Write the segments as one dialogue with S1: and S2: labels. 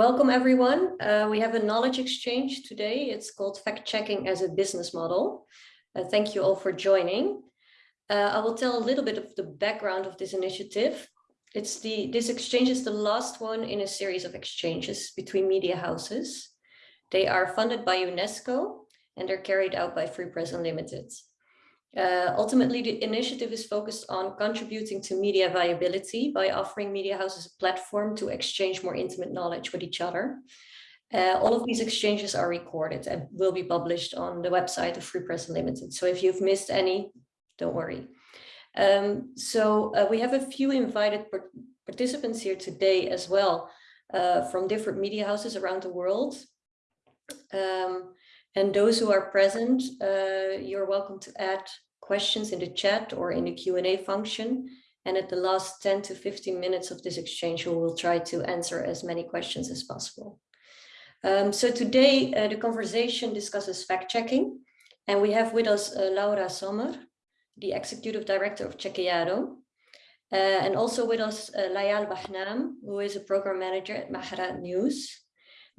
S1: Welcome everyone. Uh, we have a knowledge exchange today. It's called fact checking as a business model. Uh, thank you all for joining. Uh, I will tell a little bit of the background of this initiative. It's the this exchange is the last one in a series of exchanges between media houses. They are funded by UNESCO and they're carried out by Free Press Unlimited. Uh, ultimately, the initiative is focused on contributing to media viability by offering media houses a platform to exchange more intimate knowledge with each other. Uh, all of these exchanges are recorded and will be published on the website of Free Press Unlimited. So if you've missed any, don't worry. Um, so uh, we have a few invited participants here today as well uh, from different media houses around the world. Um, and those who are present, uh, you're welcome to add questions in the chat or in the Q&A function. And at the last 10 to 15 minutes of this exchange, we will try to answer as many questions as possible. Um, so today, uh, the conversation discusses fact-checking. And we have with us uh, Laura Zommer, the Executive Director of Chequeado. Uh, and also with us, uh, Layal Bahnam, who is a Program Manager at Maharat News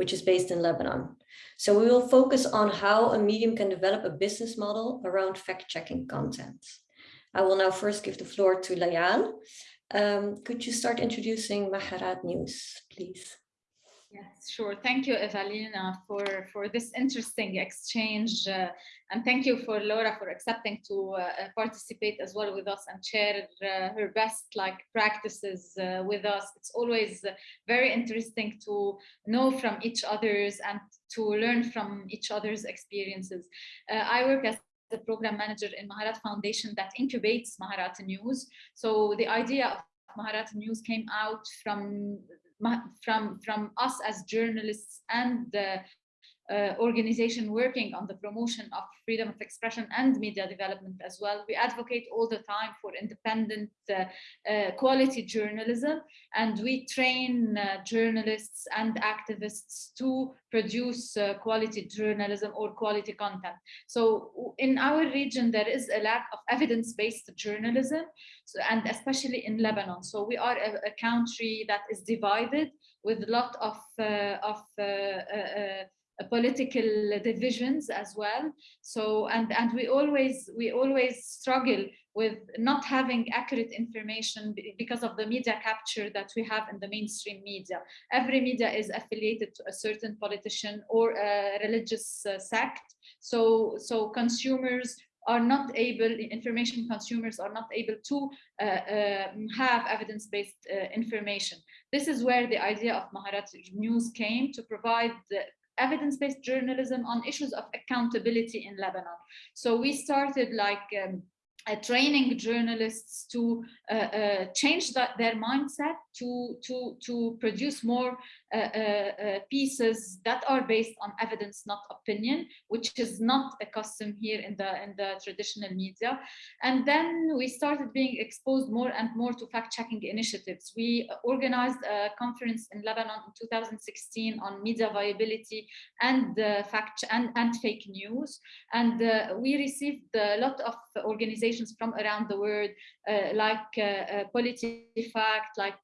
S1: which is based in Lebanon. So we will focus on how a medium can develop a business model around fact-checking content. I will now first give the floor to Layal. Um, could you start introducing Maharat News, please?
S2: Yes, sure. Thank you, Evelina, for, for this interesting exchange. Uh, and thank you for Laura for accepting to uh, uh, participate as well with us and share uh, her best like practices uh, with us. It's always very interesting to know from each other's and to learn from each other's experiences. Uh, I work as the program manager in Maharat Foundation that incubates Maharat News. So the idea of Maharat News came out from from from us as journalists and the uh, organization working on the promotion of freedom of expression and media development as well. We advocate all the time for independent uh, uh, quality journalism and we train uh, journalists and activists to produce uh, quality journalism or quality content. So in our region, there is a lack of evidence-based journalism so, and especially in Lebanon. So we are a, a country that is divided with a lot of, uh, of political divisions as well. So, and, and we always, we always struggle with not having accurate information because of the media capture that we have in the mainstream media. Every media is affiliated to a certain politician or a religious uh, sect. So, so consumers are not able, information consumers are not able to uh, uh, have evidence-based uh, information. This is where the idea of Maharat News came to provide the evidence-based journalism on issues of accountability in Lebanon. So we started like um, uh, training journalists to uh, uh, change that, their mindset to to to produce more pieces that are based on evidence not opinion which is not a custom here in the in the traditional media. And then we started being exposed more and more to fact-checking initiatives. We organized a conference in lebanon in 2016 on media viability and fact and and fake news. And we received a lot of organizations from around the world like uh, PolitiFact like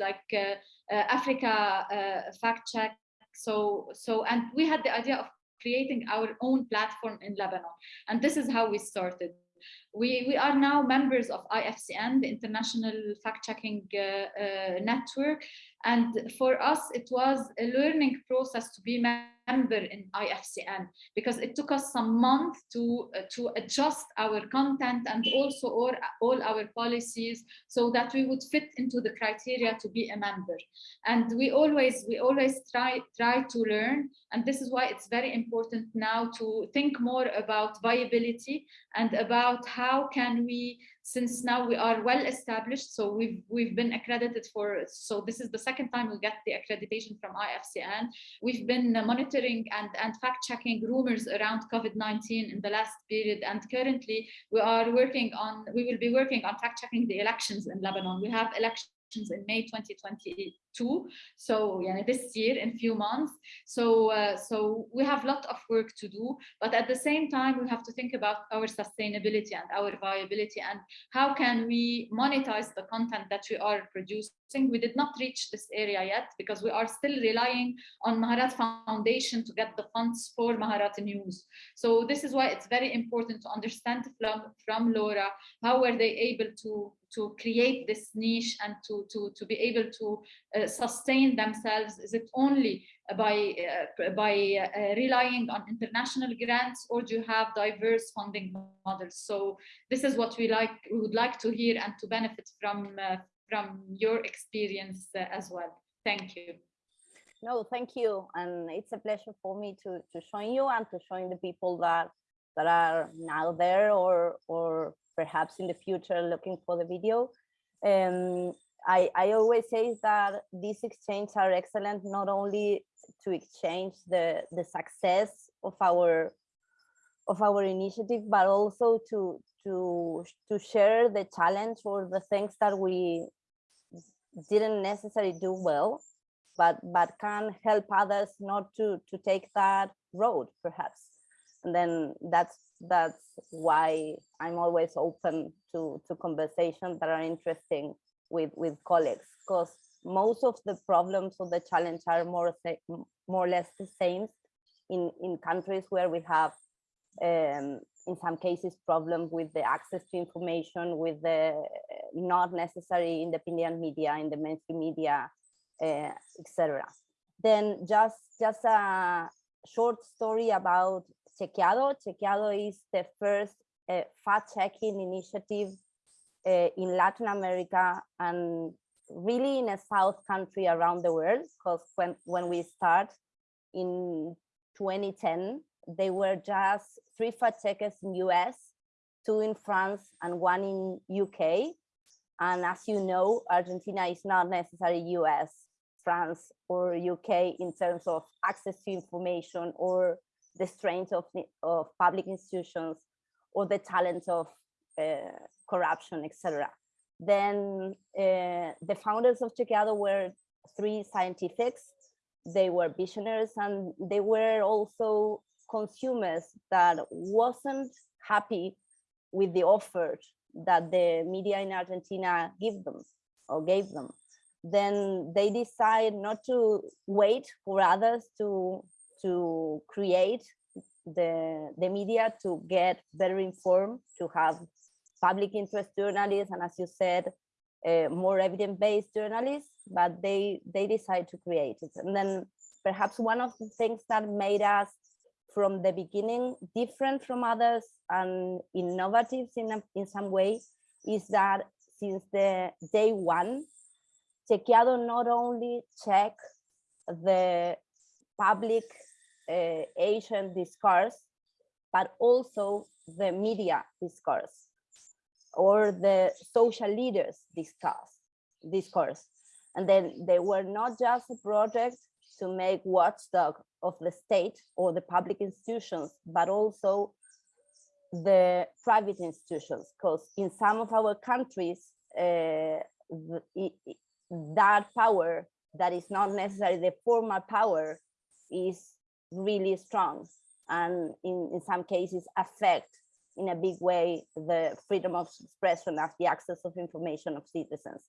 S2: like uh, uh, Africa uh, Fact Check. So, so, and we had the idea of creating our own platform in Lebanon. And this is how we started. We, we are now members of IFCN, the International Fact-Checking uh, uh, Network. And for us, it was a learning process to be member in IFCN because it took us some months to uh, to adjust our content and also all, all our policies so that we would fit into the criteria to be a member. And we always we always try try to learn. And this is why it's very important now to think more about viability and about how can we since now we are well established so we've we've been accredited for so this is the second time we get the accreditation from IFCN we've been monitoring and and fact checking rumors around COVID-19 in the last period and currently we are working on we will be working on fact checking the elections in Lebanon. We have elections in May 2022. So yeah, this year in few months. So uh, so we have a lot of work to do, but at the same time we have to think about our sustainability and our viability and how can we monetize the content that we are producing. We did not reach this area yet because we are still relying on Maharat Foundation to get the funds for Maharat News. So this is why it's very important to understand from, from Laura, how were they able to to create this niche and to, to, to be able to uh, sustain themselves? Is it only by, uh, by uh, relying on international grants or do you have diverse funding models? So this is what we like, we would like to hear and to benefit from, uh, from your experience uh, as well. Thank you.
S3: No, thank you. And it's a pleasure for me to, to join you and to join the people that that are now there or or perhaps in the future looking for the video. Um, I, I always say that these exchanges are excellent, not only to exchange the, the success of our of our initiative, but also to to to share the challenge or the things that we didn't necessarily do well, but but can help others not to to take that road, perhaps. And then that's that's why I'm always open to, to conversations that are interesting with, with colleagues, because most of the problems or the challenge are more, more or less the same in, in countries where we have, um, in some cases, problems with the access to information, with the not necessary independent media, in the mainstream media, uh, etc. Then just, just a short story about Chequeado. Chequeado is the first uh, fact-checking initiative uh, in Latin America and really in a South country around the world, because when, when we start in 2010, they were just three fact in US, two in France and one in UK. And as you know, Argentina is not necessarily US, France or UK in terms of access to information or the strength of, of public institutions or the talent of uh, corruption, etc. Then uh, the founders of Chequeado were three scientifics. They were visionaries and they were also consumers that wasn't happy with the offer that the media in Argentina give them or gave them. Then they decide not to wait for others to to create the, the media to get better informed, to have public interest journalists, and as you said, uh, more evidence-based journalists, but they, they decide to create it. And then perhaps one of the things that made us from the beginning different from others and innovative in, in some way is that since the day one, Chequeado not only check the public uh, Asian discourse, but also the media discourse or the social leaders discuss discourse. And then they were not just a project to make watchdog of the state or the public institutions, but also the private institutions, because in some of our countries, uh, that power that is not necessarily the formal power is really strong and in, in some cases affect in a big way the freedom of expression as the access of information of citizens.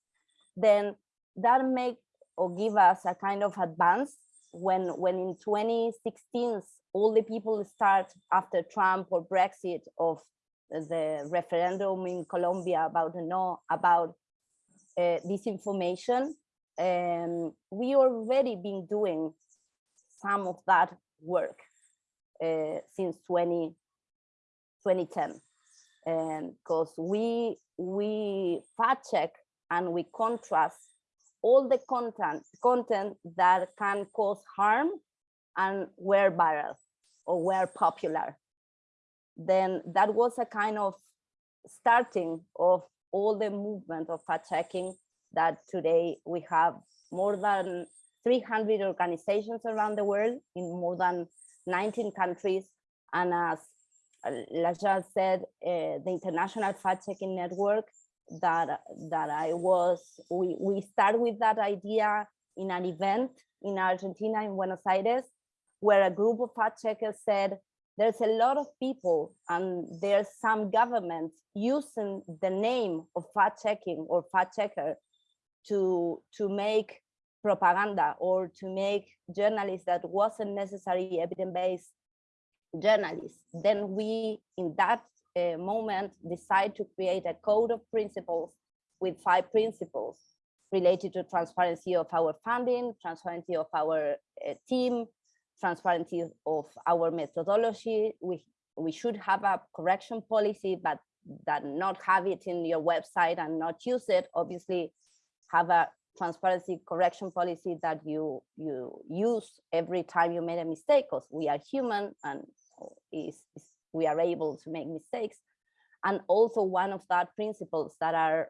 S3: Then that make or give us a kind of advance when when in 2016 all the people start after trump or brexit of the referendum in colombia about the no about uh, disinformation um, we already been doing some of that work uh, since 20, 2010 because um, we we fact check and we contrast all the content content that can cause harm and were viral or were popular then that was a kind of starting of all the movement of fact checking that today we have more than 300 organizations around the world in more than 19 countries. And as Layal said, uh, the International Fact Checking Network that that I was we we start with that idea in an event in Argentina in Buenos Aires where a group of fact checkers said there's a lot of people and there's some governments using the name of fact checking or fact checker to to make propaganda or to make journalists that wasn't necessarily evidence-based journalists then we in that uh, moment decide to create a code of principles with five principles related to transparency of our funding transparency of our uh, team transparency of our methodology. We, we should have a correction policy, but that not have it in your website and not use it, obviously have a transparency correction policy that you you use every time you made a mistake because we are human and is, is we are able to make mistakes and also one of that principles that are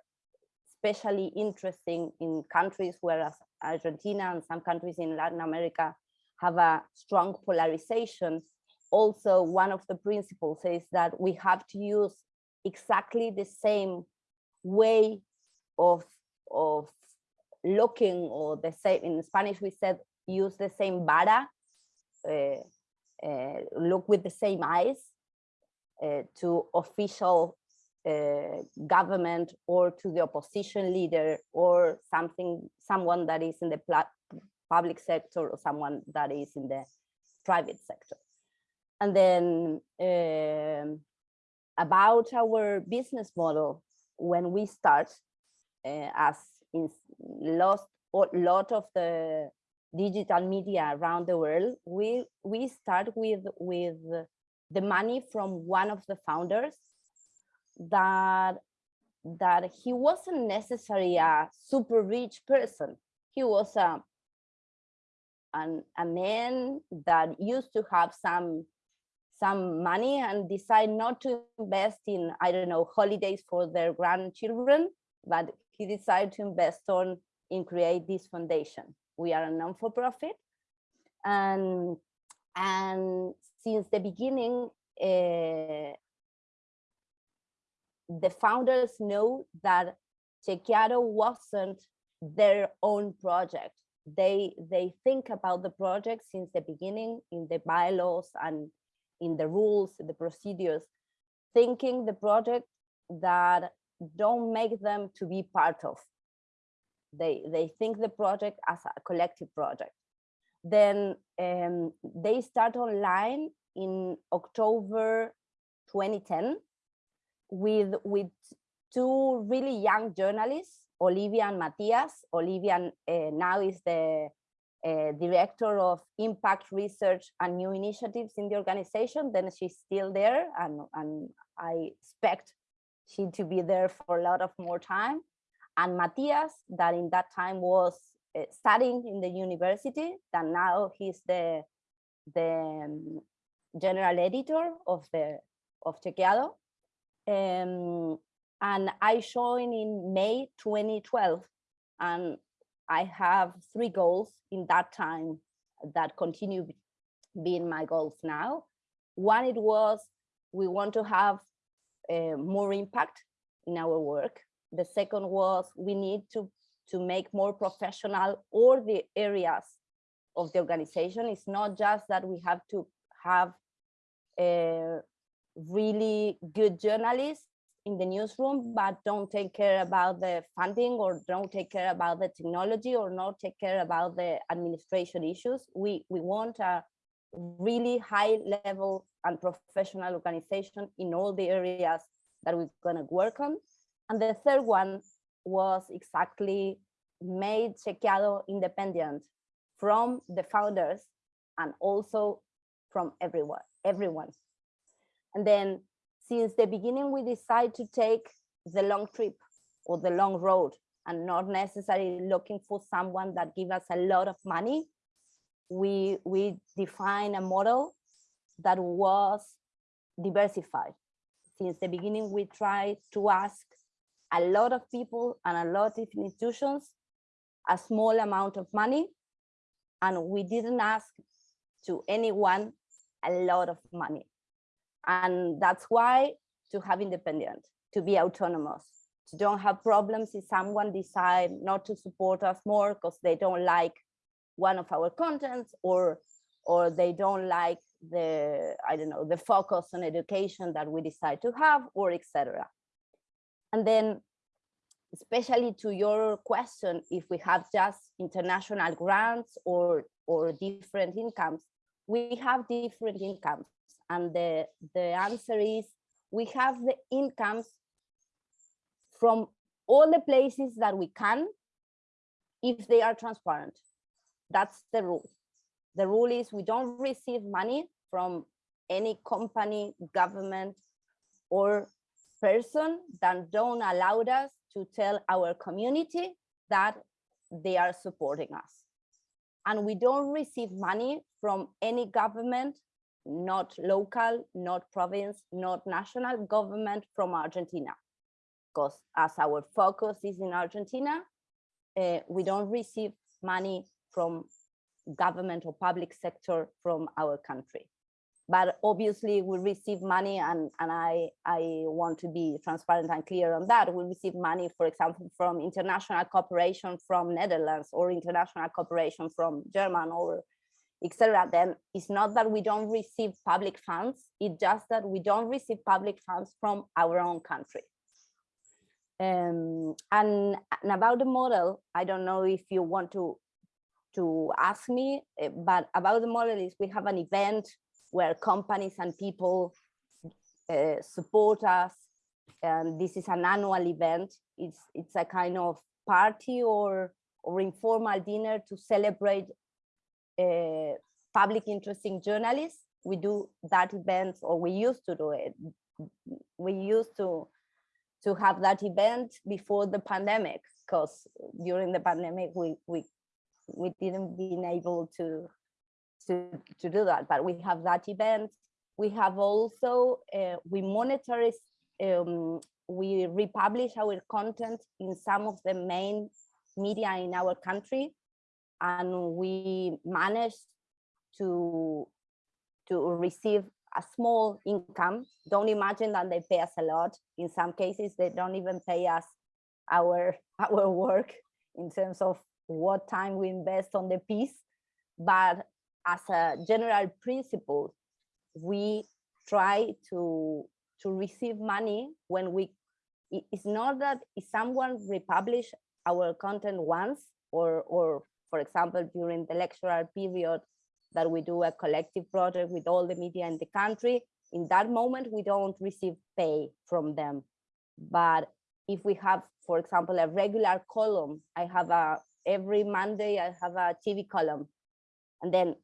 S3: especially interesting in countries whereas Argentina and some countries in Latin America have a strong polarization. Also, one of the principles is that we have to use exactly the same way of, of looking or the same, in Spanish we said use the same vara, uh, look with the same eyes uh, to official uh, government or to the opposition leader or something, someone that is in the public sector or someone that is in the private sector. And then um, about our business model, when we start, uh, as in lost a lot of the digital media around the world, we we start with with the money from one of the founders that that he wasn't necessarily a super rich person. He was a an, a man that used to have some some money and decide not to invest in i don't know holidays for their grandchildren but he decided to invest on in create this foundation we are a non-for-profit. And and since the beginning uh, the founders know that Chequeado wasn't their own project. They they think about the project since the beginning in the bylaws and in the rules the procedures thinking the project that don't make them to be part of they they think the project as a collective project then um, they start online in october 2010 with with two really young journalists Olivia and Matías. Olivia uh, now is the uh, director of impact research and new initiatives in the organization. Then she's still there and, and I expect she to be there for a lot of more time. And Matías, that in that time was uh, studying in the university, that now he's the, the um, general editor of the of Chequeado. Um, and I joined in May 2012 and I have three goals in that time that continue being my goals now. One, it was we want to have uh, more impact in our work. The second was we need to, to make more professional all the areas of the organization. It's not just that we have to have a uh, really good journalists, in the newsroom, but don't take care about the funding or don't take care about the technology or not take care about the administration issues. We, we want a really high level and professional organization in all the areas that we're going to work on. And the third one was exactly made Chequeado independent from the founders and also from everyone, everyone. And then since the beginning, we decide to take the long trip or the long road and not necessarily looking for someone that give us a lot of money. We, we define a model that was diversified. Since the beginning, we tried to ask a lot of people and a lot of institutions a small amount of money, and we didn't ask to anyone a lot of money. And that's why to have independent, to be autonomous, to don't have problems if someone decide not to support us more because they don't like one of our contents or or they don't like the i don't know the focus on education that we decide to have or etc and then especially to your question if we have just international grants or or different incomes we have different incomes. And the the answer is we have the incomes from all the places that we can if they are transparent. That's the rule. The rule is we don't receive money from any company government or person that don't allow us to tell our community that they are supporting us and we don't receive money from any government, not local, not province, not national government from Argentina. Because as our focus is in Argentina, uh, we don't receive money from government or public sector from our country but obviously we receive money and, and I, I want to be transparent and clear on that. We receive money, for example, from international cooperation from Netherlands or international cooperation from German or etc. Then it's not that we don't receive public funds, it's just that we don't receive public funds from our own country. Um, and, and about the model, I don't know if you want to to ask me, eh, but about the model is we have an event where companies and people uh, support us. And this is an annual event. It's, it's a kind of party or, or informal dinner to celebrate uh, public interesting journalists. We do that event, or we used to do it. We used to to have that event before the pandemic, because during the pandemic we we we didn't been able to to, to do that. But we have that event. We have also, uh, we monitor, um, we republish our content in some of the main media in our country. And we manage to, to receive a small income. Don't imagine that they pay us a lot. In some cases, they don't even pay us our, our work in terms of what time we invest on the piece. But as a general principle, we try to to receive money when we it's not that if someone republish our content once or or for example during the lectural period that we do a collective project with all the media in the country in that moment we don't receive pay from them. But if we have for example a regular column i have a every monday i have a tv column and then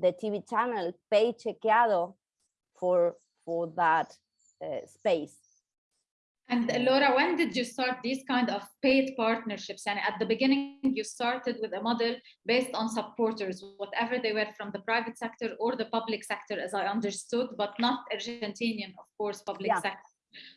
S3: the TV channel pay Chequeado for for that uh, space.
S2: And uh, Laura, when did you start these kind of paid partnerships? And at the beginning, you started with a model based on supporters, whatever they were from the private sector or the public sector, as I understood, but not Argentinian, of course, public yeah. sector.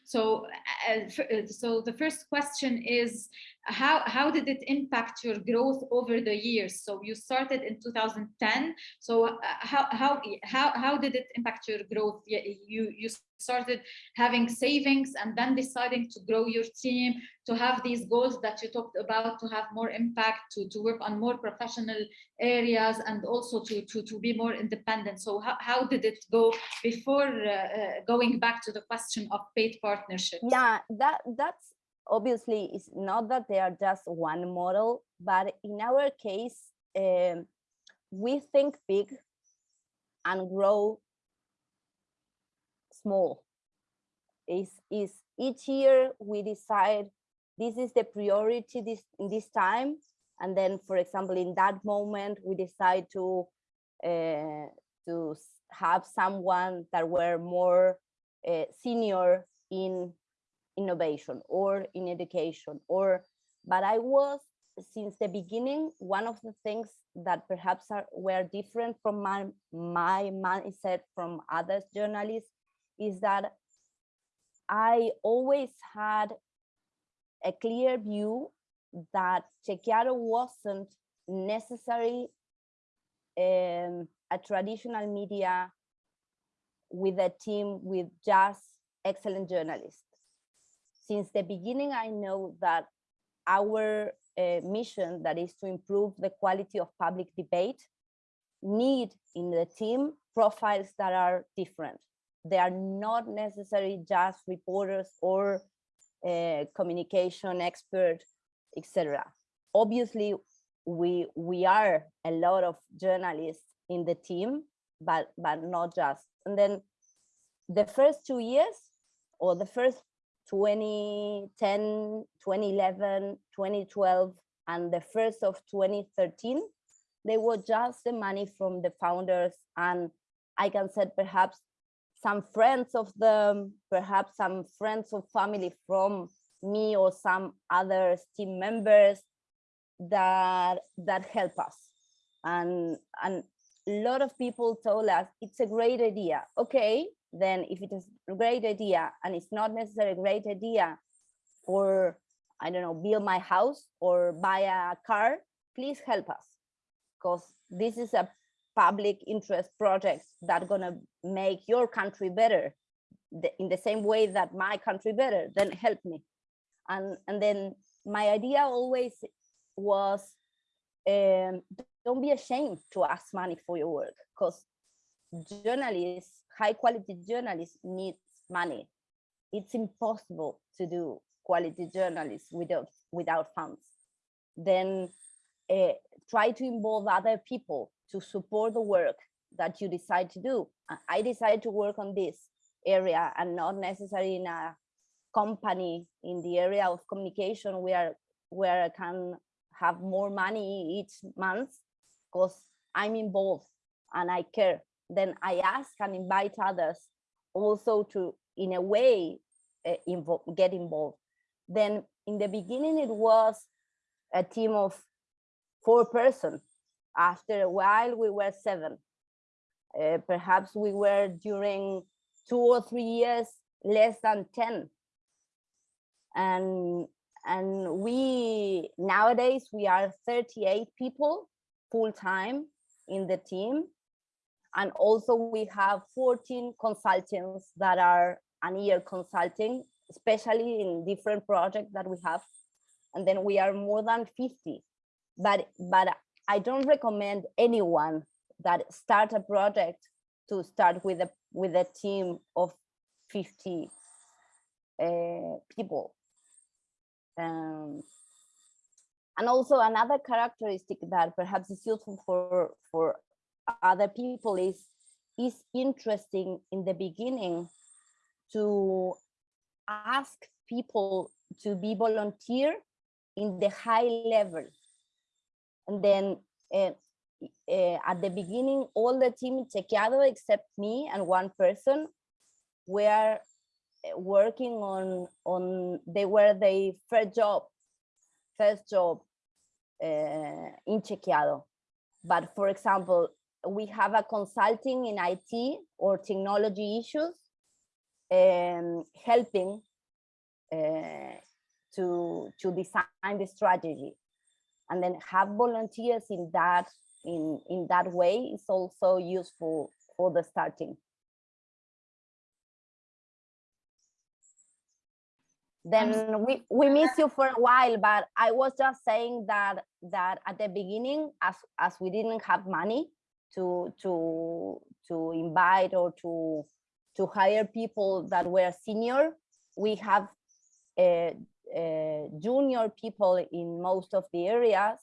S2: So, uh, uh, so the first question is, how, how did it impact your growth over the years? So you started in 2010. So uh, how, how, how, how did it impact your growth? You, you started having savings and then deciding to grow your team, to have these goals that you talked about, to have more impact, to, to work on more professional areas and also to, to, to be more independent. So how, how did it go before uh, uh, going back to the question of paid partnerships?
S3: Yeah, that that's obviously it's not that they are just one model, but in our case, um, we think big and grow small. Is is each year we decide this is the priority this in this time, and then, for example, in that moment we decide to uh, to have someone that were more uh, senior in innovation or in education or but i was since the beginning one of the things that perhaps are were different from my my mindset from other journalists is that i always had a clear view that Chequeado wasn't necessary um, a traditional media with a team with just excellent journalists since the beginning, I know that our uh, mission that is to improve the quality of public debate need in the team profiles that are different. They are not necessarily just reporters or uh, communication expert, etc. Obviously, we we are a lot of journalists in the team, but but not just. And then the first two years or the first 2010, 2011, 2012, and the first of 2013, they were just the money from the founders. And I can say perhaps some friends of them, perhaps some friends of family from me or some other team members that that help us. And, and a lot of people told us it's a great idea. Okay, then if it is a great idea and it's not necessarily a great idea for, I don't know, build my house or buy a car, please help us because this is a public interest project that gonna make your country better in the same way that my country better, then help me. And, and then my idea always was um, don't be ashamed to ask money for your work because journalists high quality journalists needs money. It's impossible to do quality journalists without without funds. Then uh, try to involve other people to support the work that you decide to do. I decided to work on this area and not necessarily in a company in the area of communication where where I can have more money each month because I'm involved and I care then I ask and invite others also to, in a way, uh, get involved. Then in the beginning, it was a team of four person. After a while, we were seven. Uh, perhaps we were during two or three years less than 10. And, and we, nowadays, we are 38 people full time in the team and also we have 14 consultants that are an year consulting, especially in different projects that we have. And then we are more than 50. But, but I don't recommend anyone that start a project to start with a with a team of 50 uh, people. Um, and also another characteristic that perhaps is useful for for other people is is interesting in the beginning to ask people to be volunteer in the high level. And then uh, uh, at the beginning all the team in Chequeado except me and one person were eh, working on on they were the first job first job uh, in Chequeado. But for example we have a consulting in IT or technology issues um, helping uh, to, to design the strategy. And then have volunteers in that in, in that way is also useful for the starting. then we we miss you for a while but i was just saying that that at the beginning as as we didn't have money to to to invite or to to hire people that were senior. We have uh, uh, junior people in most of the areas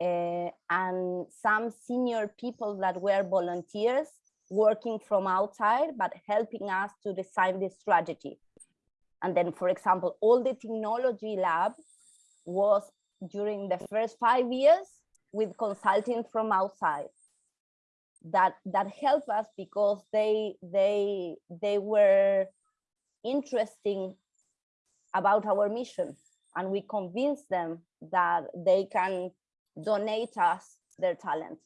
S3: uh, and some senior people that were volunteers working from outside but helping us to design the strategy. And then, for example, all the technology lab was during the first five years with consulting from outside that that help us because they they they were interesting about our mission. And we convinced them that they can donate us their talent.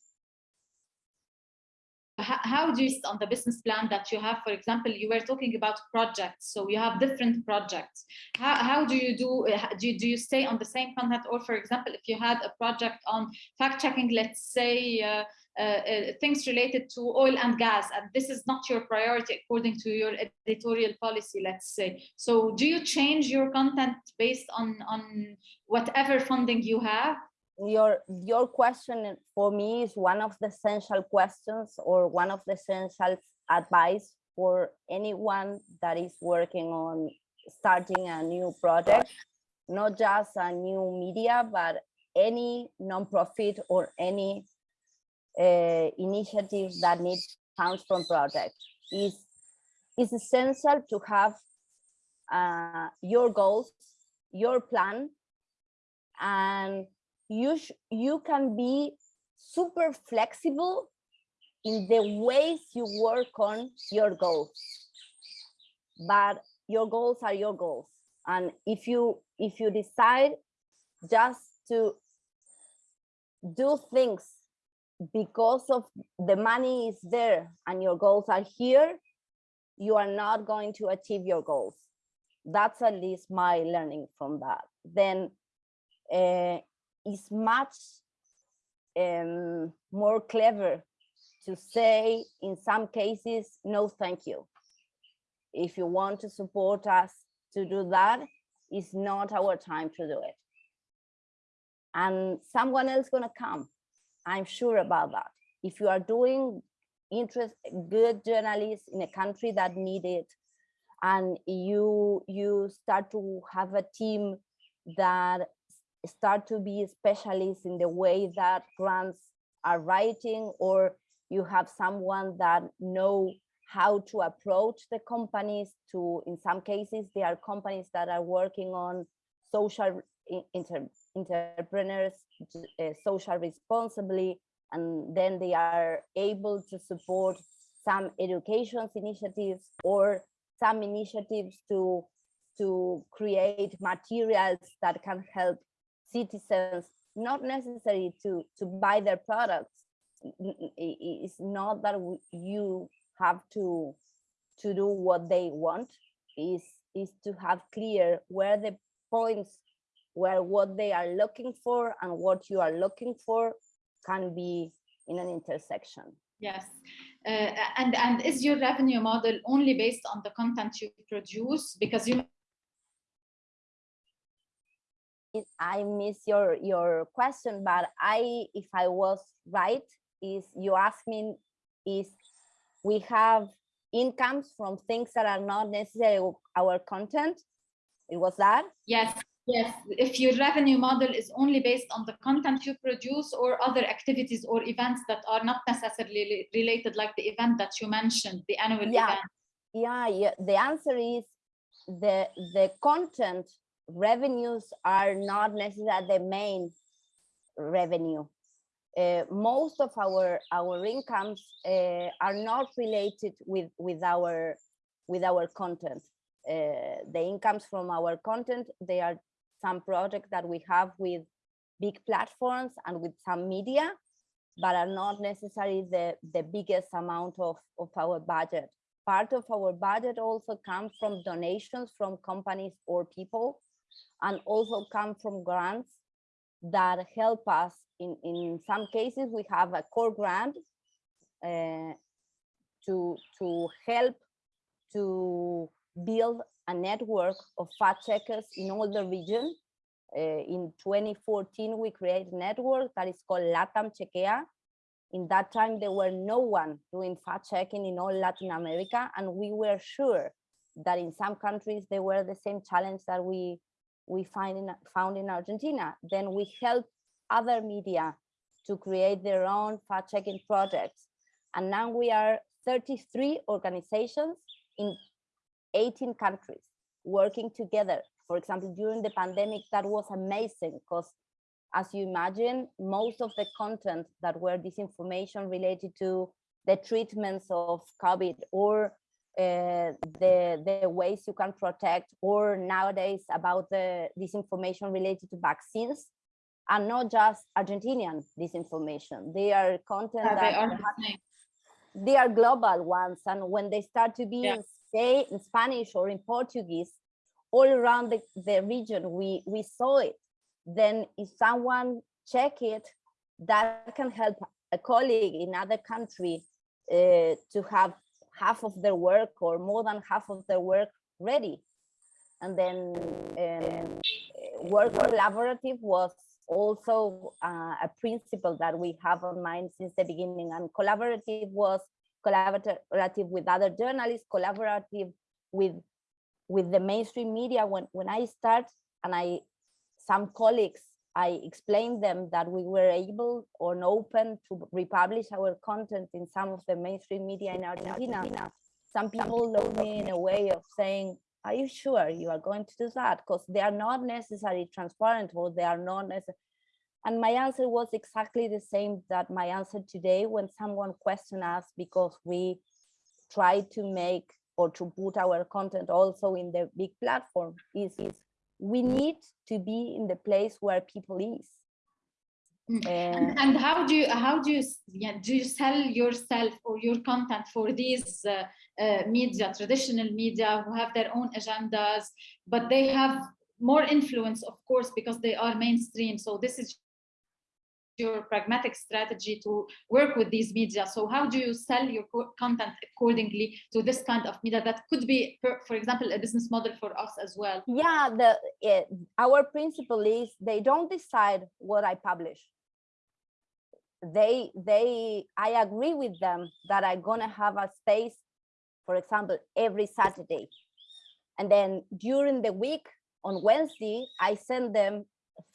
S2: how, do you on the business plan that you have? For example you were talking about projects so you have different projects. How, how do you do do you, do you stay on the same content or for example if you had a project on fact checking let's say uh, Uh, uh, things related to oil and gas and this is not your priority according to your editorial policy let's say. So do you change your content based on on whatever funding you have?
S3: Your your question for me is one of the essential questions or one of the essential advice for anyone that is working on starting a new project not just a new media but any non-profit or any uh, initiative that need funds from projects is is essential to have uh, your goals your plan and you you can be super flexible in the ways you work on your goals. But your goals are your goals. And if you if you decide just to do things because of the money is there and your goals are here you are not going to achieve your goals that's at least my learning from that then uh, is much um, more clever to say in some cases, no, thank you. If you want to support us to do that, it's not our time to do it. And someone else gonna come. I'm sure about that. If you are doing interest good journalists in a country that need it, and you you start to have a team that start to be specialists in the way that grants are writing or you have someone that know how to approach the companies to in some cases there are companies that are working on social inter, entrepreneurs uh, social responsibly and then they are able to support some education initiatives or some initiatives to to create materials that can help citizens not necessary to to buy their products. It's not that you have to to do what they want. Is is to have clear where the points where what they are looking for and what you are looking for can be in an intersection
S2: yes uh, and and is your revenue model only based on the content you produce because you
S3: I miss your your question, but I, if I was right, is you ask me is we have incomes from things that are not necessarily our content. It was that?
S2: Yes, yes. If your revenue model is only based on the content you produce or other activities or events that are not necessarily related, like the event that you mentioned, the annual
S3: yeah.
S2: event.
S3: Yeah, yeah. The answer is the the content revenues are not necessarily the main revenue. Uh, most of our our incomes uh, are not related with with our with our content. Uh, the incomes from our content they are some projects that we have with big platforms and with some media, but are not necessarily the the biggest amount of of our budget. Part of our budget also comes from donations from companies or people and also come from grants that help us. In, in some cases, we have a core grant uh, to, to help to build a network of fact checkers in all the region. Uh, in 2014, we created a network that is called LATAM Chequea. In that time, there were no one doing fact checking in all Latin America, and we were sure that in some countries, they were the same challenge that we we find in, found in Argentina. Then we help other media to create their own fact-checking projects. And now we are 33 organizations in 18 countries working together. For example, during the pandemic, that was amazing because as you imagine, most of the content that were disinformation related to the treatments of COVID or uh, the the ways you can protect or nowadays about the disinformation related to vaccines are not just Argentinian disinformation. They are content
S2: yeah,
S3: that
S2: they are
S3: they are global ones. And when they start to be
S2: Yeah.
S3: In, say, in Spanish or in Portuguese, all around the, the region, we, we saw it. Then if someone check it, that can help a colleague in other country uh, to have half of their work or more than half of their work ready. And then uh, work collaborative was also uh, a principle that we have on mind since the beginning. And collaborative was collaborative with other journalists, collaborative with with the mainstream media. When when I start and I some colleagues, I explained them that we were able or open to republish our content in some of the mainstream media in Argentina. Some people look me in a way of saying, are you sure you are going to do that? Because they are not necessarily transparent or they are not necessarily. And my answer was exactly the same that my answer today when someone questioned us because we try to make or to put our content also in the big platform is, is we need to be in the place where people is. Uh,
S2: And, and how do you how do you yeah, do you sell yourself or your content for these uh, uh, media, traditional media who have their own agendas, but they have more influence, of course, because they are mainstream. So this is your pragmatic strategy to work with these media. So how do you sell your content accordingly to this kind of media that could be, for, example, a business model for us as well?
S3: yeah the eh, our principle is they don't decide what i publish they they i agree with them that i'm gonna have a space for example every saturday and then during the week on wednesday i send them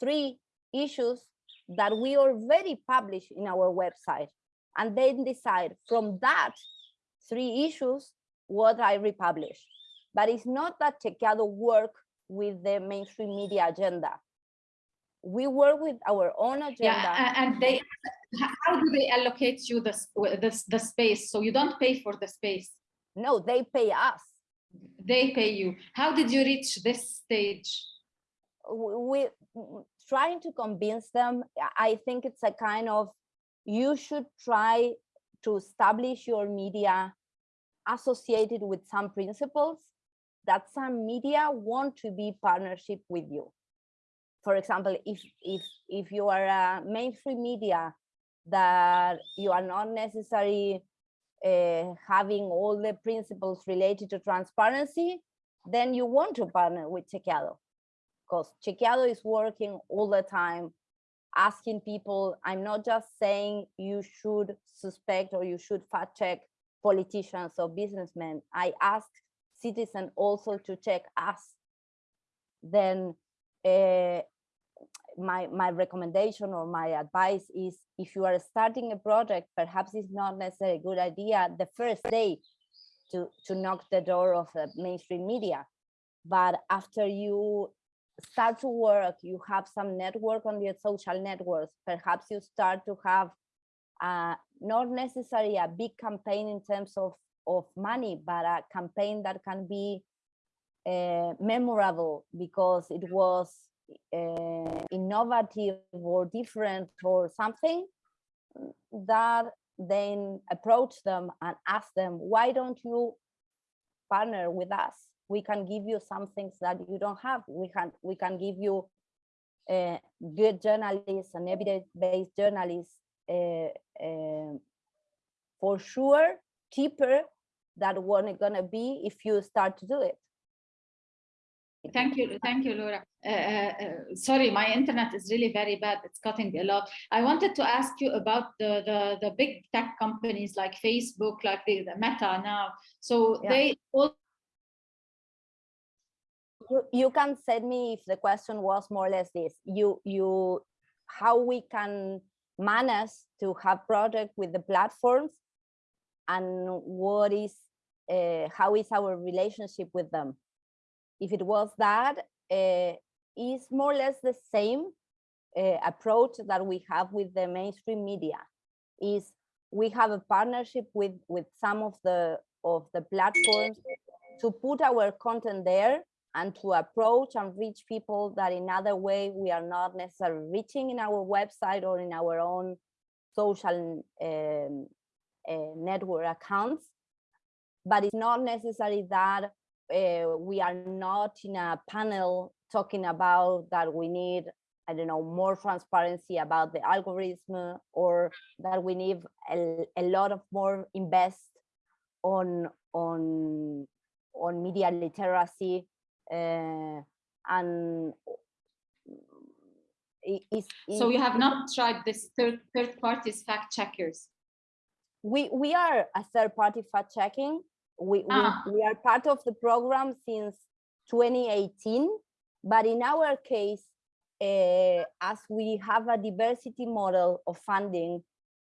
S3: three issues that we already publish in our website and then decide from that three issues what i republish but it's not that Chequeado work with the mainstream media agenda. We work with our own agenda.
S2: Yeah, and they, how do they allocate you the, the, the space? So you don't pay for the space,
S3: No, they pay us.
S2: they pay you. How did you reach this stage?
S3: We trying to convince them. I- think it's a kind of you should try to establish your media associated with some principles that some media want to be partnership with you. For example, if if if you are a mainstream media that you are not necessarily uh, having all the principles related to transparency, then you want to partner with Chequeado because Chequeado is working all the time asking people, I'm not just saying you should suspect or you should fact check politicians or businessmen. I ask citizens also to check us. Then uh, my, my recommendation or my advice is if you are starting a project, perhaps it's not necessarily a good idea the first day to, to knock the door of the mainstream media. But after you start to work, you have some network on your social networks, perhaps you start to have uh, not necessarily a big campaign in terms of, of money, but a campaign that can be uh, memorable because it was uh, innovative or different or something that then approach them and ask them, why don't you partner with us? We can give you some things that you don't have. We can we can give you uh, good journalists and evidence-based journalists uh, uh, for sure cheaper than what it's gonna be if you start to do it.
S2: Thank you, thank you, Laura. Uh, uh, sorry, my internet is really very bad. It's cutting a lot. I wanted to ask you about the the, the big tech companies like Facebook, like the, the Meta now. So
S3: Yeah.
S2: they all
S3: you, you can send me if the question was more or less this you you how we can manage to have project with the platforms and what is uh, how is our relationship with them. If it was that uh, is more or less the same uh, approach that we have with the mainstream media. Is we have a partnership with with some of the of the platforms to put our content there and to approach and reach people that in other way we are not necessarily reaching in our website or in our own social um, uh, network accounts, but it's not necessary that uh, we are not in a panel talking about that we need, I don't know, more transparency about the algorithm or that we need a, a lot of more invest on on on media literacy and it is
S2: So you have not tried this third third parties fact checkers.
S3: we we are a third party fact checking we,
S2: Ah.
S3: we we are part of the program since 2018 but in our case uh, as we have a diversity model of funding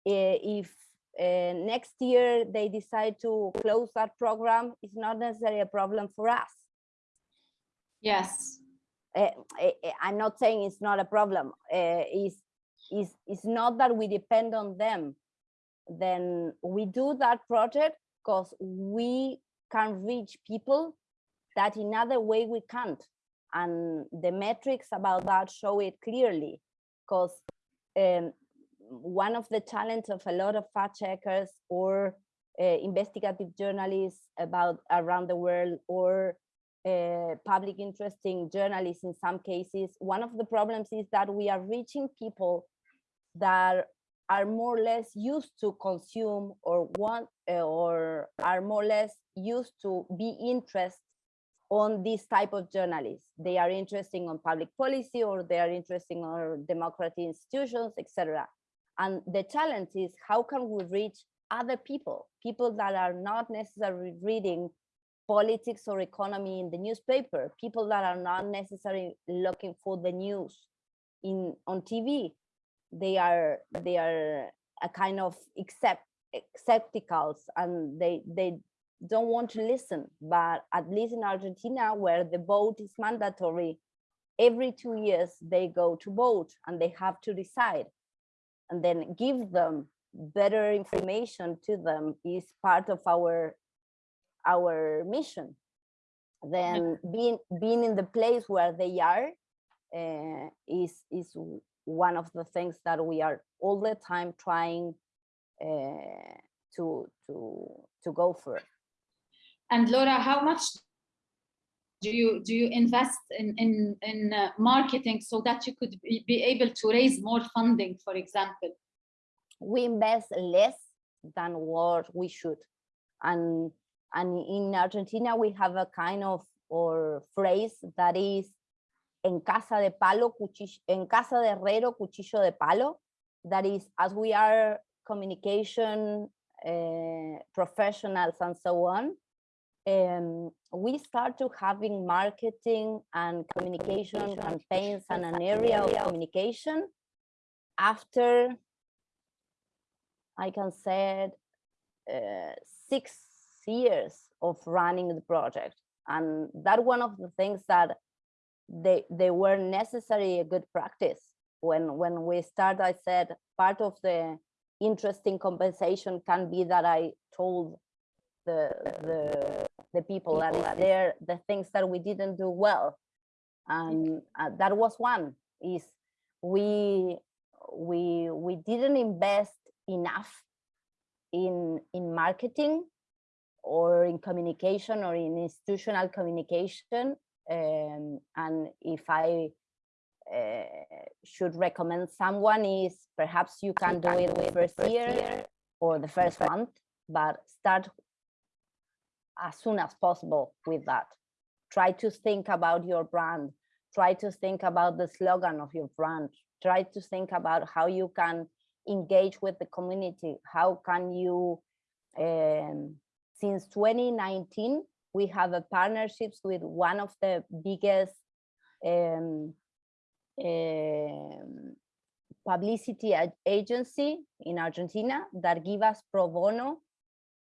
S3: uh, if uh, next year they decide to close that program it's not necessarily a problem for us
S2: Yes.
S3: uh, I, am not saying it's not a problem. Uh, it's, it's, it's not that we depend on them. Then we do that project because we can reach people that in other way we can't. And the metrics about that show it clearly because um, one of the challenges of a lot of fact checkers or uh, investigative journalists about around the world or uh, public interesting journalists in some cases, one of the problems is that we are reaching people that are more or less used to consume or want uh, or are more or less used to be interested on this type of journalists. They are interested on public policy or they are interested on democratic institutions, etc. And the challenge is how can we reach other people, people that are not necessarily reading politics or economy in the newspaper, people that are not necessarily looking for the news in on TV. They are they are a kind of accept skepticals and they they don't want to listen. But at least in Argentina, where the vote is mandatory, every two years they go to vote and they have to decide and then give them better information to them is part of our our mission. Then being being in the place where they are uh, is is one of the things that we are all the time trying uh, to to to go for.
S2: And Laura, how much do you do you invest in in in uh, marketing so that you could be, be able to raise more funding, for example?
S3: we invest less than what we should. And and in argentina we have a kind of or phrase that is en casa de palo cuchillo en casa de herrero cuchillo de palo. That is as we are communication uh, professionals and so on um, we start to having marketing and communication campaigns and an area of communication after I can say uh, six years of running the project. And that one of the things that they, they were necessary a good practice. When, when we start, I said part of the interesting compensation can be that I told the, the, the people that is there, the things that we didn't do well. And uh, that was one is we, we, we didn't invest enough in in marketing or in communication or in institutional communication um, and if i uh, should recommend someone is perhaps you can do it the first year or the first month but start as soon as possible with that. Try to think about your brand. Try to think about the slogan of your brand. Try to think about how you can engage with the community? How can you, um, since 2019, we have a partnerships with one of the biggest um, um, publicity agency in Argentina that give us pro bono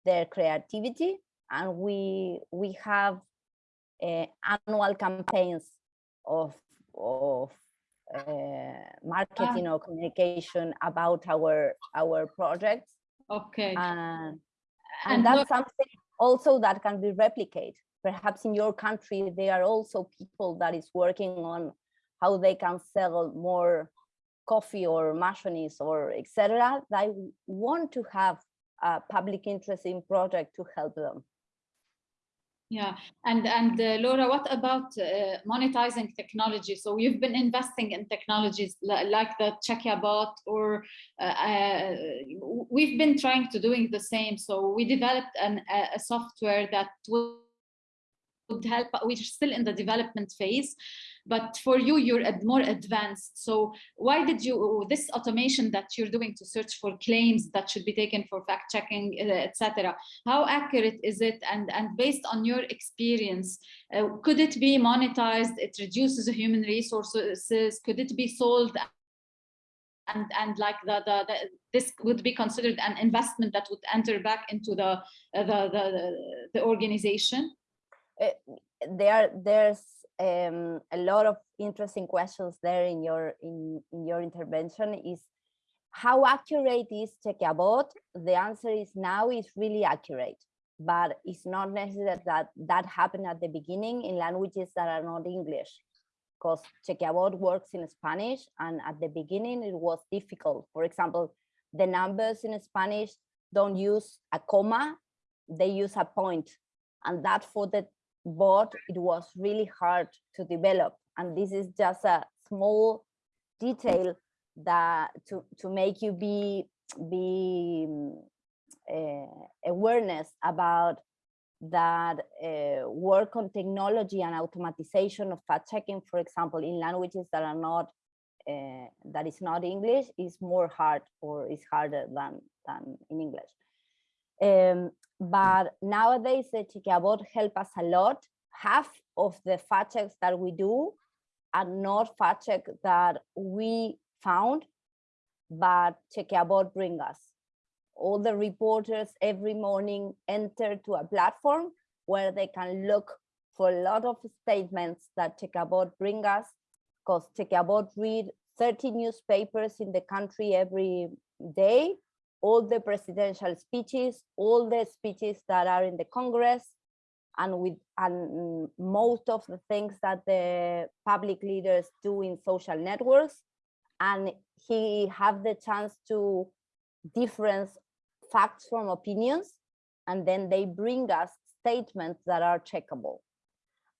S3: their creativity. And we we have uh, annual campaigns of of uh, marketing or communication about our our projects.
S2: Okay.
S3: and,
S2: And
S3: and that's something also that can be replicated perhaps in your country there are also people that is working on how they can sell more coffee or machonis or etc they want to have a public interest in project to help them.
S2: Yeah, and and uh, Laura, what about uh, monetizing technology? So you've been investing in technologies like the Chequeabot, or uh, uh, we've been trying to doing the same. So we developed an, a software that help. We're still in the development phase, but for you you're more advanced. So why did you this automation that you're doing to search for claims that should be taken for fact checking uh, etc how accurate is it? And and based on your experience uh, could it be monetized? It reduces human resources. Could it be sold? And and like the, the, the, this would be considered an investment that would enter back into the uh, the, the the organization
S3: uh, there there's um, a lot of interesting questions there in your in, in your intervention is how accurate is Chekia The answer is now is really accurate, but it's not necessary that that happened at the beginning in languages that are not English, because Chekia works in Spanish, and at the beginning it was difficult. For example, the numbers in Spanish don't use a comma, they use a point, and that for the but it was really hard to develop. And this is just a small detail that to, to make you be, be uh, awareness about that uh, work on technology and automatization of fact checking, for example, in languages that are not, uh, that is not English is more hard or is harder than, than in English. Um, but nowadays the Chekia help us a lot. Half of the fact checks that we do are not fact check that we found, but Chekia bring us. All the reporters every morning enter to a platform where they can look for a lot of statements that Chekia bring us, because Chekia read 30 newspapers in the country every day all the presidential speeches, all the speeches that are in the Congress, and with and most of the things that the public leaders do in social networks. And he have the chance to difference facts from opinions, and then they bring us statements that are checkable.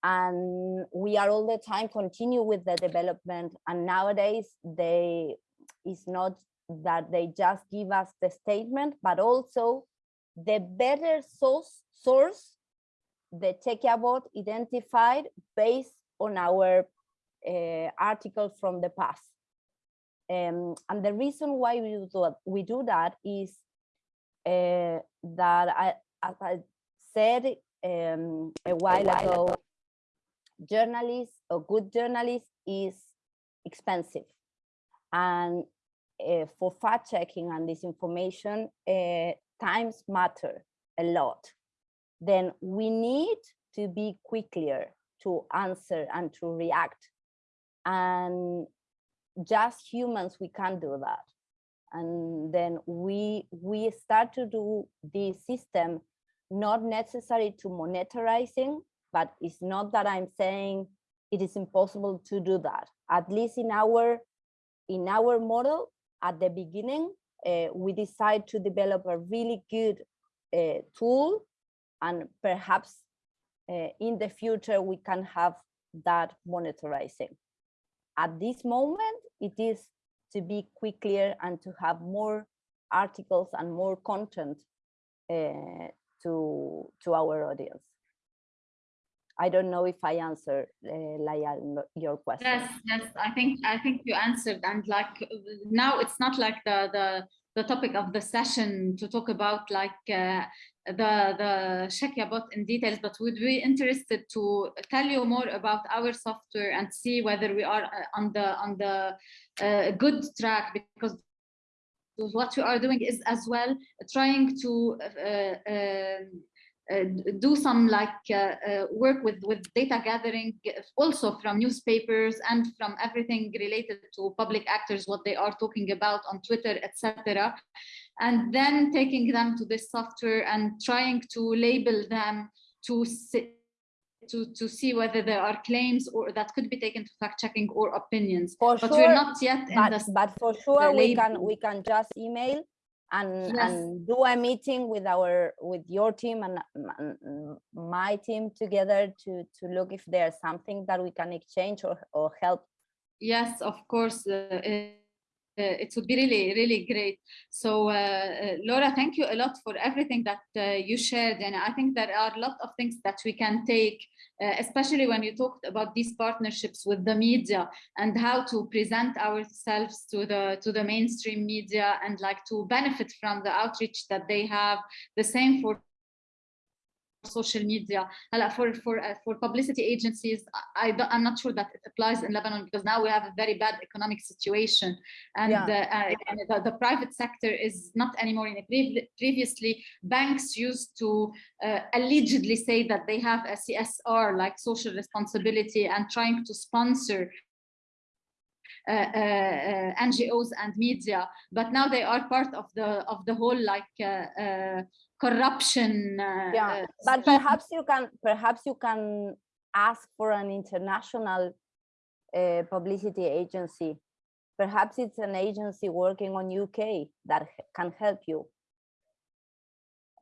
S3: And we are all the time continue with the development. And nowadays they is not that they just give us the statement, but also the better source, source the Chequeabot identified based on our uh, articles from the past. Um, and the reason why we do that, we do that is uh, that, I, as I said um, a while ago, journalists or good journalists is expensive. And uh, for fact checking and disinformation, uh, times matter a lot. Then we need to be quicker to answer and to react. And just humans, we can't do that. And then we, we start to do this system, not necessary to monetarizing, but it's not that I'm saying it is impossible to do that. At least in our in our model, at the beginning, uh, we decide to develop a really good uh, tool and perhaps uh, in the future we can have that monitoring. At this moment, it is to be quicker and to have more articles and more content to, to our audience. I don't know if I answered, uh, your question.
S2: Yes, yes, I think I think you answered, and like now it's not like the the the topic of the session to talk about like uh, the the Chequeabot in details, but would be interested to tell you more about our software and see whether we are uh, on the on the uh, good track because what we are doing is as well trying to uh, do some like uh, uh, work with with data gathering also from newspapers and from everything related to public actors what they are talking about on twitter etc and then taking them to this software and trying to label them to to to see whether there are claims or that could be taken to fact checking or opinions.
S3: For
S2: but
S3: sure,
S2: we're not yet
S3: but, but for sure we can we can just email and,
S2: Yes.
S3: and do a meeting with our with your team and, my team together to to look if there's something that we can exchange or, or help
S2: Yes, of course. Uh, uh, it would be really, really great. So, uh, uh, Laura, thank you a lot for everything that uh, you shared. And I think there are a lot of things that we can take, uh, especially when you talked about these partnerships with the media and how to present ourselves to the to the mainstream media and like to benefit from the outreach that they have. The same for social media for for uh, for publicity agencies i i'm not sure that it applies in lebanon because now we have a very bad economic situation and,
S3: yeah.
S2: uh, uh and the, the, private sector is not anymore in it previously banks used to uh, allegedly say that they have a csr like social responsibility and trying to sponsor uh, uh, uh NGOs and media, but now they are part of the of the whole like uh, corruption. Uh,
S3: yeah
S2: uh,
S3: but perhaps you can perhaps you can ask for an international uh, publicity agency perhaps it's an agency working on uk that can help you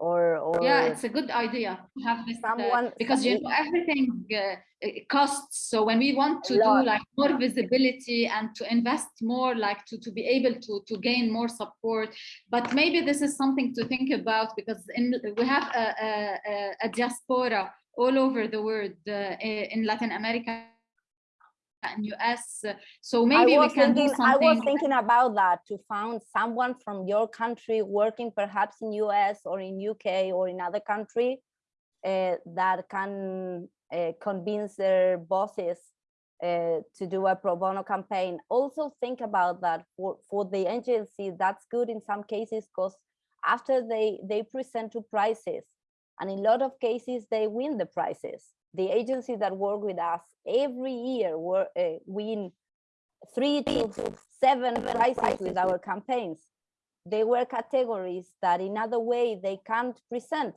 S3: or or
S2: yeah, it's a good idea to have this uh,
S3: someone-
S2: because you know everything uh, costs. So when we want to do like more visibility and to invest more, like to to be able to to gain more support, but maybe this is something to think about because in we have a a, a- a diaspora all over the world uh, in Latin America and US. So maybe we can do
S3: thinking, I was thinking about that to find someone from your country working perhaps in US or in UK or in other country uh, that can uh, convince their bosses uh, to do a pro bono campaign. Also think about that for, for the agency, that's good in some cases because after they, they present to prices and in a lot of cases they win the prizes. The agencies that work with us every year were, uh, win three to seven prizes with our campaigns. They were categories that in other way they can't present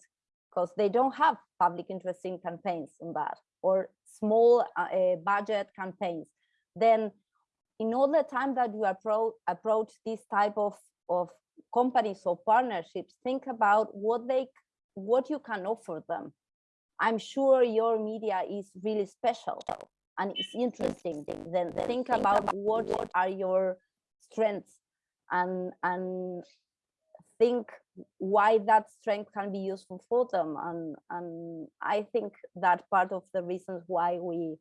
S3: because they don't have public interest in campaigns on that or small uh, uh, budget campaigns. Then in all the time that you appro approach this type of, of companies or partnerships, think about what they what you can offer them. I'm sure your media is really special and it's interesting. Then think about what are your strengths and and think why that strength can be useful for them. And and I think that part of the reasons why we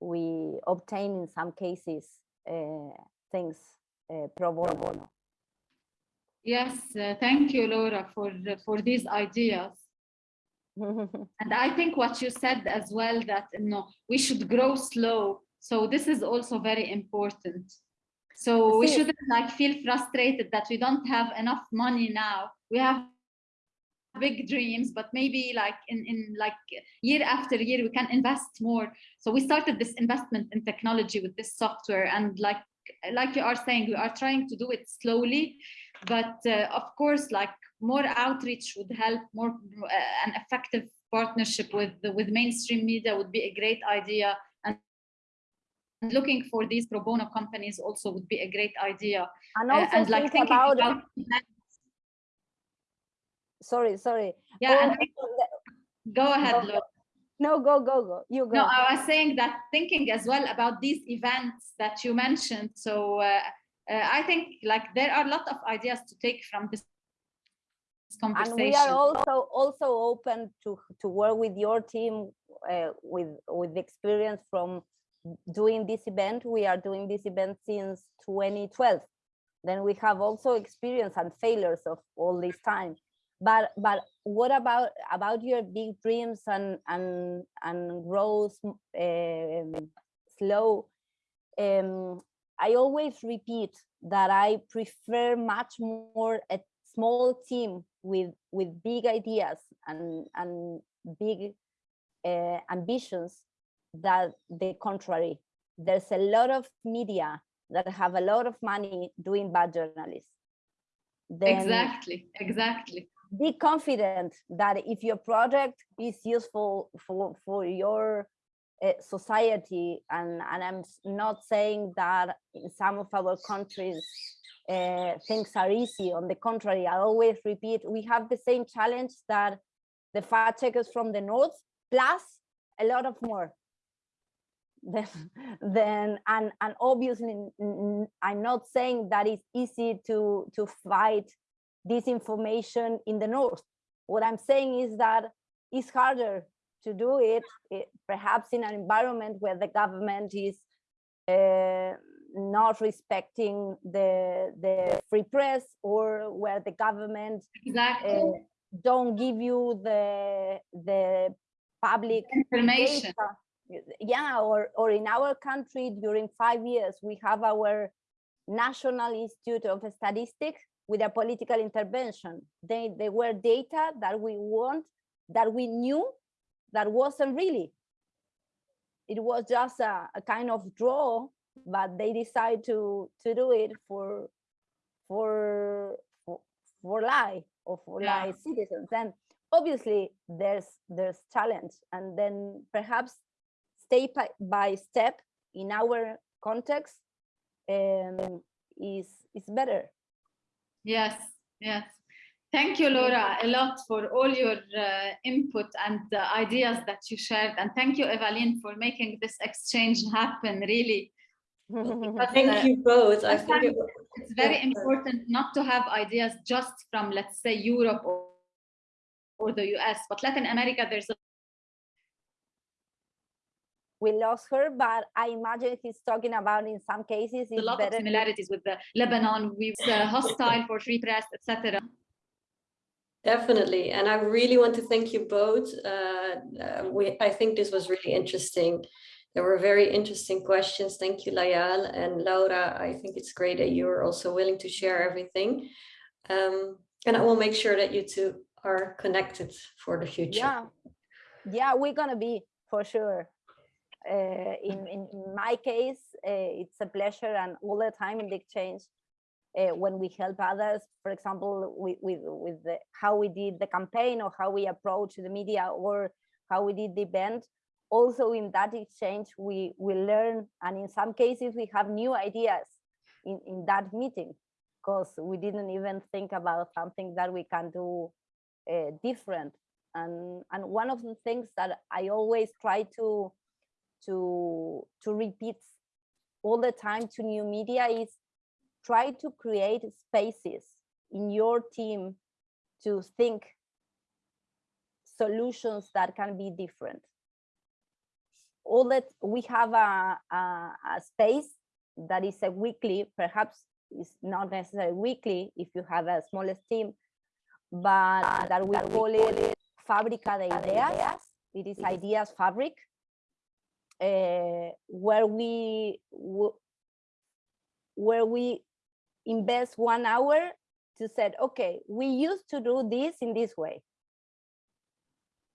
S3: we obtain in some cases uh, things uh, pro bono.
S2: Yes, uh, thank you, Laura, for for these ideas. And I think what you said as well that you know, we should grow slow. So this is also very important. So we shouldn't like feel frustrated that we don't have enough money now. We have big dreams, but maybe like in, in like year after year, we can invest more. So we started this investment in technology with this software and like like you are saying, we are trying to do it slowly, but uh, of course, like more outreach would help. More uh, an effective partnership with with mainstream media would be a great idea, and looking for these pro bono companies also would be a great idea.
S3: And
S2: Uh,
S3: also
S2: and like
S3: think
S2: thinking
S3: about,
S2: about
S3: sorry, sorry.
S2: yeah. And
S3: the-
S2: go ahead, Laura.
S3: no, go, go, go. You go.
S2: No, I was saying that thinking as well about these events that you mentioned. So uh, uh, I think like there are a lot of ideas to take from this
S3: and we are also also open to to work with your team uh, with with experience from doing this event. We are doing this event since 2012 then we have also experience and failures of all this time. But but what about about your big dreams and and and growth um, slow um, i always repeat that i prefer much more a small team with with big ideas and and big uh, ambitions that the contrary there's a lot of media that have a lot of money doing bad journalism then
S2: exactly, exactly.
S3: be confident that if your project is useful for for your society and, and I'm not saying that in some of our countries uh, things are easy. On the contrary, I always repeat, we have the same challenge that the fact checkers from the north, plus a lot of more. Then, then and and obviously, i'm not saying that it's easy to to fight disinformation in the north. What I'm saying is that it's harder to do it, eh, perhaps in an environment where the government is uh, not respecting the the free press or where the government
S2: Exactly.
S3: uh, don't give you the the public
S2: Information.
S3: data. Yeah, or or in our country during five years we have our National Institute of Statistics with a political intervention. They they were data that we want that we knew that wasn't really. It was just a, a kind of draw, but they decide to to do it for for for, for lie or for
S2: Yeah.
S3: lie citizens. And obviously there's there's challenge, and then perhaps step by- by step in our context um, is is better.
S2: Yes, yes. Thank you, Laura, a lot for all your uh, input and the ideas that you shared. And thank you, Evaline, for making this exchange happen, really. Because, uh,
S1: Thank you both. I think it,
S2: It's very
S1: Yeah.
S2: important not to have ideas just from, let's say, Europe or, or the US, but Latin America, there's a
S3: we lost her, but I imagine he's talking about in some cases
S2: a lot of
S3: better to-
S2: similarities with the Lebanon. We was uh, hostile for free press, etc.
S1: Definitely, and I really want to thank you both. Uh, uh, we, I think this was really interesting. There were very interesting questions. Thank you, Layal and Laura. I think it's great that you are also willing to share everything. Um, and I will make sure that you two are connected for the future.
S3: Yeah, yeah, we're gonna be for sure. Uh, in, in in my case, uh, it's a pleasure and all the time in the exchange uh, when we help others. For example, with with with the, how we did the campaign or how we approach the media or how we did the event. Also, in that exchange, we we learn, and in some cases, we have new ideas in in that meeting because we didn't even think about something that we can do uh, different and and one of the things that i always try to to to repeat all the time to new media is try to create spaces in your team to think solutions that can be different all that we have a, a, a space that is a weekly perhaps is not necessarily weekly if you have a smallest team but that we call it Fábrica de Ideas. It is Ideas Fabric, uh, where we where we invest one hour to said, okay, we used to do this in this way.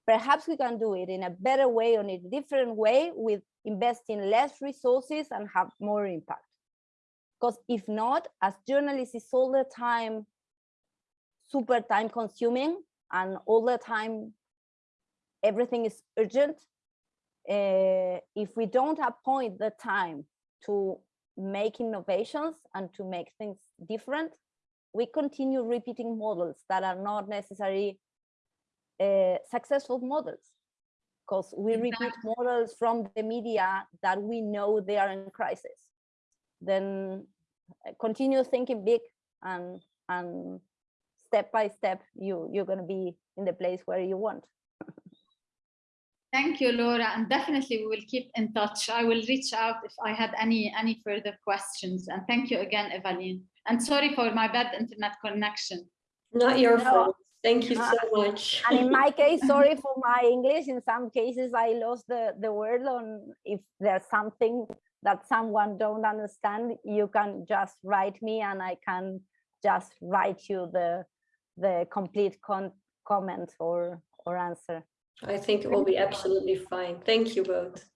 S3: Perhaps we can do it in a better way, or in a different way, with investing less resources and have more impact. Because if not, as journalists, it's all the time super time consuming and all the time everything is urgent uh, if we don't appoint the time to make innovations and to make things different we continue repeating models that are not necessarily uh, successful models. Because we repeat models from the media that we know they are in crisis. Then uh, continue thinking big and and step by step you you're going to be in the place where you want
S2: Thank you, Laura, and definitely we will keep in touch. I will reach out if I had any any further questions. And thank you again, Evaline. And sorry for my bad internet connection.
S1: Not your
S3: No.
S1: fault. Thank you
S3: Uh,
S1: so much.
S3: and in my case sorry for my english in some cases i lost the the word on if there's something that someone don't understand you can just write me and i can just write you the the complete con comment or or answer
S1: I think it will be absolutely fine. Thank you both.